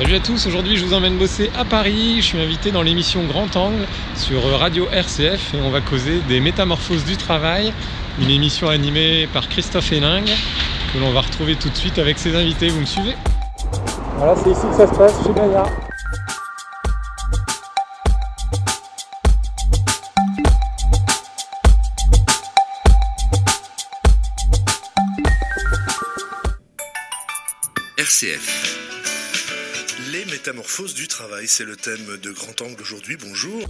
Salut à tous, aujourd'hui je vous emmène bosser à Paris. Je suis invité dans l'émission Grand Angle sur Radio RCF et on va causer des métamorphoses du travail, une émission animée par Christophe Héningue que l'on va retrouver tout de suite avec ses invités. Vous me suivez? Voilà, c'est ici que ça se passe chez Gaillard. RCF. Les métamorphoses du travail, c'est le thème de Grand Angle aujourd'hui. Bonjour.